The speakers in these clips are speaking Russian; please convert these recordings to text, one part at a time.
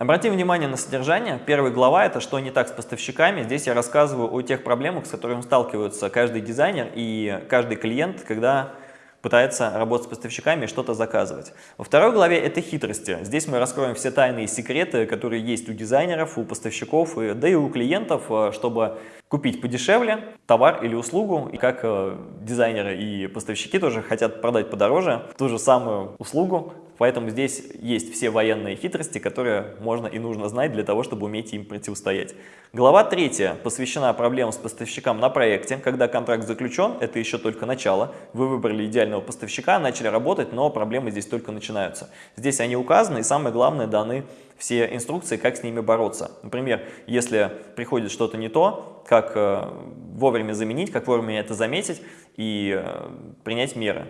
Обратим внимание на содержание. Первая глава – это «Что не так с поставщиками?». Здесь я рассказываю о тех проблемах, с которыми сталкиваются каждый дизайнер и каждый клиент, когда пытается работать с поставщиками и что-то заказывать. Во второй главе это хитрости. Здесь мы раскроем все тайные секреты, которые есть у дизайнеров, у поставщиков, и, да и у клиентов, э, чтобы купить подешевле товар или услугу. И как э, дизайнеры и поставщики тоже хотят продать подороже ту же самую услугу, Поэтому здесь есть все военные хитрости, которые можно и нужно знать для того, чтобы уметь им противостоять. Глава 3 посвящена проблемам с поставщиком на проекте. Когда контракт заключен, это еще только начало. Вы выбрали идеального поставщика, начали работать, но проблемы здесь только начинаются. Здесь они указаны и самое главное даны все инструкции, как с ними бороться. Например, если приходит что-то не то, как э, вовремя заменить, как вовремя это заметить и э, принять меры.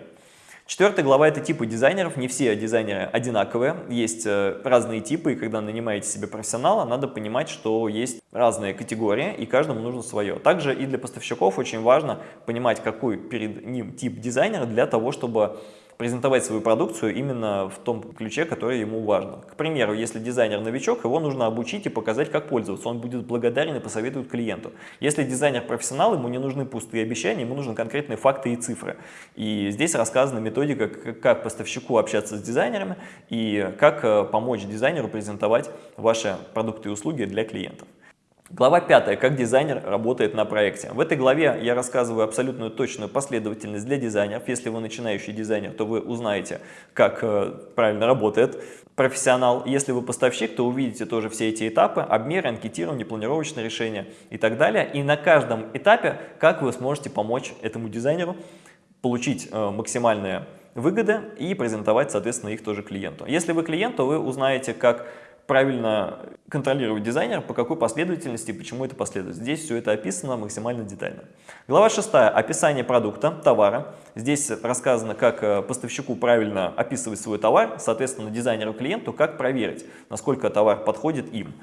Четвертая глава – это типы дизайнеров. Не все дизайнеры одинаковые. Есть э, разные типы, и когда нанимаете себе профессионала, надо понимать, что есть разные категории, и каждому нужно свое. Также и для поставщиков очень важно понимать, какой перед ним тип дизайнера для того, чтобы презентовать свою продукцию именно в том ключе, который ему важно. К примеру, если дизайнер новичок, его нужно обучить и показать, как пользоваться. Он будет благодарен и посоветует клиенту. Если дизайнер профессионал, ему не нужны пустые обещания, ему нужны конкретные факты и цифры. И здесь рассказана методика, как поставщику общаться с дизайнерами и как э, помочь дизайнеру презентовать ваши продукты и услуги для клиентов. Глава 5. Как дизайнер работает на проекте. В этой главе я рассказываю абсолютную точную последовательность для дизайнеров. Если вы начинающий дизайнер, то вы узнаете, как э, правильно работает профессионал. Если вы поставщик, то увидите тоже все эти этапы, обмеры, анкетирование, планировочное решение и так далее. И на каждом этапе, как вы сможете помочь этому дизайнеру получить э, максимальные выгоды и презентовать, соответственно, их тоже клиенту. Если вы клиент, то вы узнаете, как правильно контролировать дизайнера, по какой последовательности и почему это последовательность. Здесь все это описано максимально детально. Глава 6. Описание продукта, товара. Здесь рассказано, как э, поставщику правильно описывать свой товар, соответственно, дизайнеру-клиенту, как проверить, насколько товар подходит им.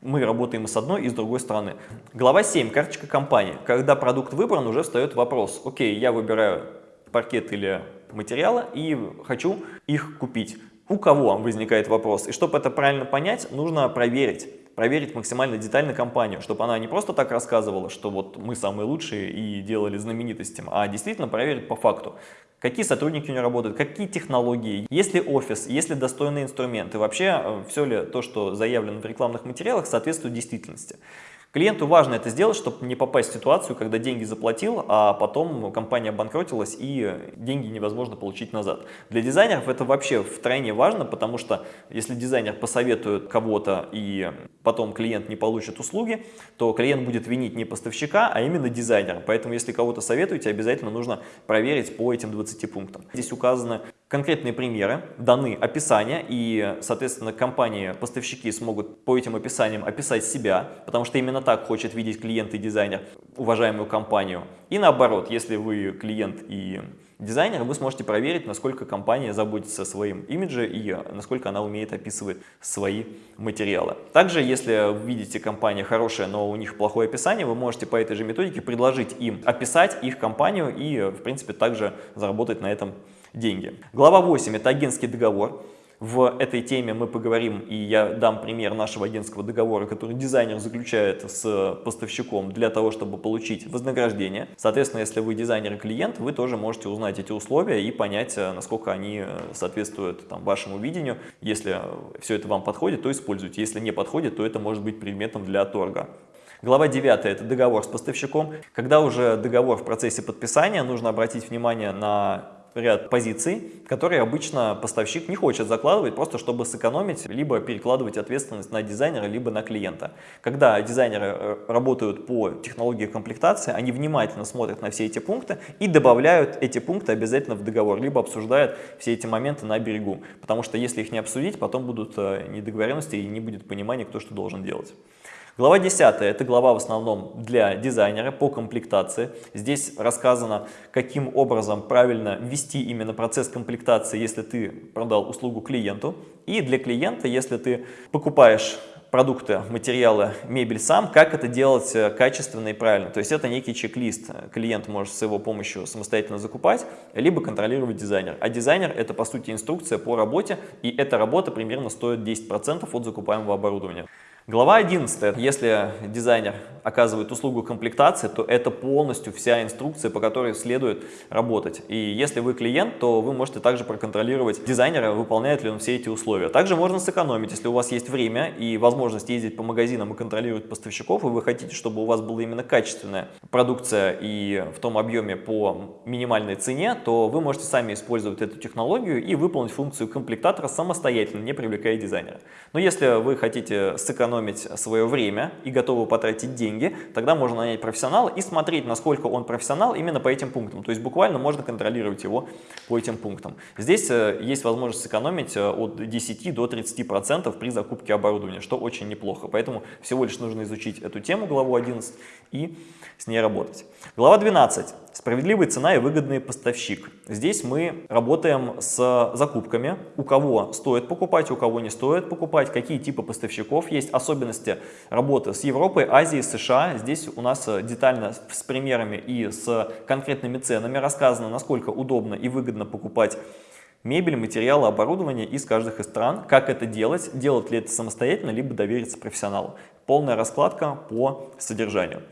Мы работаем и с одной, и с другой стороны. Глава 7. Карточка компании. Когда продукт выбран, уже встает вопрос. Окей, я выбираю паркет или материалы и хочу их купить у кого возникает вопрос. И чтобы это правильно понять, нужно проверить. Проверить максимально детально компанию, чтобы она не просто так рассказывала, что вот мы самые лучшие и делали знаменитостям, а действительно проверить по факту. Какие сотрудники у нее работают, какие технологии, есть ли офис, есть ли достойные инструменты, вообще э, все ли то, что заявлено в рекламных материалах, соответствует действительности. Клиенту важно это сделать, чтобы не попасть в ситуацию, когда деньги заплатил, а потом компания обанкротилась и деньги невозможно получить назад. Для дизайнеров это вообще втройне важно, потому что если дизайнер посоветует кого-то и потом клиент не получит услуги, то клиент будет винить не поставщика, а именно дизайнера. Поэтому если кого-то советуете, обязательно нужно проверить по этим 20 пунктам. Здесь указаны конкретные примеры, даны описания, и, соответственно, компании, поставщики смогут по этим описаниям описать себя, потому что именно так хочет видеть клиент и дизайнер уважаемую компанию. И наоборот, если вы клиент и дизайнер, вы сможете проверить, насколько компания заботится о своем имидже и насколько она умеет описывать свои материалы. Также, если видите компания хорошая, но у них плохое описание, вы можете по этой же методике предложить им описать их компанию и, в принципе, также заработать на этом деньги. Глава 8 – это агентский договор. В этой теме мы поговорим, и я дам пример нашего агентского договора, который дизайнер заключает с поставщиком для того, чтобы получить вознаграждение. Соответственно, если вы дизайнер и клиент, вы тоже можете узнать эти условия и понять, э, насколько они э, соответствуют там, вашему видению. Если все это вам подходит, то используйте. Если не подходит, то это может быть предметом для торга. Глава 9 – это договор с поставщиком. Когда уже договор в процессе подписания, нужно обратить внимание на ряд позиций, которые обычно поставщик не хочет закладывать, просто чтобы сэкономить, либо перекладывать ответственность на дизайнера, либо на клиента. Когда дизайнеры э, работают по технологии комплектации, они внимательно смотрят на все эти пункты и добавляют эти пункты обязательно в договор, либо обсуждают все эти моменты на берегу. Потому что если их не обсудить, потом будут э, недоговоренности и не будет понимания, кто что должен делать. Глава 10 – это глава в основном для дизайнера по комплектации. Здесь рассказано, каким образом правильно ввести именно процесс комплектации, если ты продал услугу клиенту. И для клиента, если ты покупаешь продукты, материалы, мебель сам, как это делать э, качественно и правильно. То есть это некий чек-лист. Клиент может с его помощью самостоятельно закупать, либо контролировать дизайнер. А дизайнер – это, по сути, инструкция по работе, и эта работа примерно стоит 10% от закупаемого оборудования. Глава 11. Если дизайнер оказывает услугу комплектации, то это полностью вся инструкция, по которой следует работать. И если вы клиент, то вы можете также проконтролировать дизайнера, выполняет ли он все эти условия. Также можно сэкономить, если у вас есть время и возможность ездить по магазинам и контролировать поставщиков, и вы хотите, чтобы у вас была именно качественная продукция и в том объеме по минимальной цене, то вы можете сами использовать эту технологию и выполнить функцию комплектатора самостоятельно, не привлекая дизайнера. Но если вы хотите сэкономить сэкономить свое время и готовы потратить деньги, тогда можно нанять профессионала и смотреть, насколько он профессионал именно по этим пунктам. То есть буквально можно контролировать его по этим пунктам. Здесь э, есть возможность сэкономить э, от 10 до 30% при закупке оборудования, что очень неплохо. Поэтому всего лишь нужно изучить эту тему, главу 11, и с ней работать. Глава 12. Справедливая цена и выгодный поставщик. Здесь мы работаем с закупками, у кого стоит покупать, у кого не стоит покупать, какие типы поставщиков есть, особенности работы с Европой, Азией, США. Здесь у нас детально с примерами и с конкретными ценами рассказано, насколько удобно и выгодно покупать мебель, материалы, оборудование из каждых из стран. Как это делать, делать ли это самостоятельно, либо довериться профессионалу. Полная раскладка по содержанию.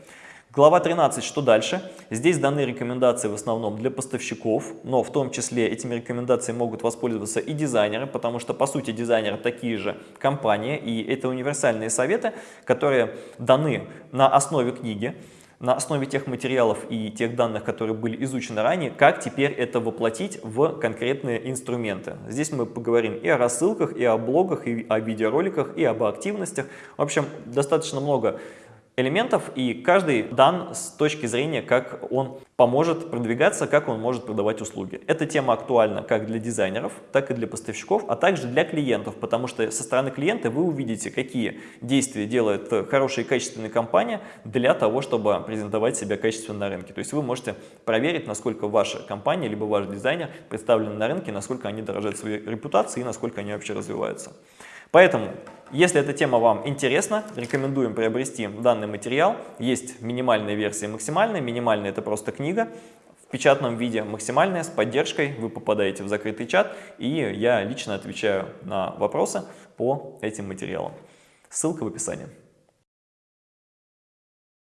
Глава 13. Что дальше? Здесь даны рекомендации в основном для поставщиков, но в том числе этими рекомендациями могут воспользоваться и дизайнеры, потому что по сути дизайнеры такие же компании, и это универсальные советы, которые даны на основе книги, на основе тех материалов и тех данных, которые были изучены ранее, как теперь это воплотить в конкретные инструменты. Здесь мы поговорим и о рассылках, и о блогах, и о видеороликах, и об активностях. В общем, достаточно много элементов, и каждый дан с точки зрения, как он поможет продвигаться, как он может продавать услуги. Эта тема актуальна как для дизайнеров, так и для поставщиков, а также для клиентов, потому что со стороны клиента вы увидите, какие действия делает хорошая и качественная компания для того, чтобы презентовать себя качественно на рынке. То есть вы можете проверить, насколько ваша компания, либо ваш дизайнер представлены на рынке, насколько они дорожат своей репутацией и насколько они вообще развиваются. Поэтому, если эта тема вам интересна, рекомендуем приобрести данный материал. Есть минимальная версия и максимальная. Минимальная – это просто книга. В печатном виде максимальная, с поддержкой. Вы попадаете в закрытый чат, и я лично отвечаю на вопросы по этим материалам. Ссылка в описании.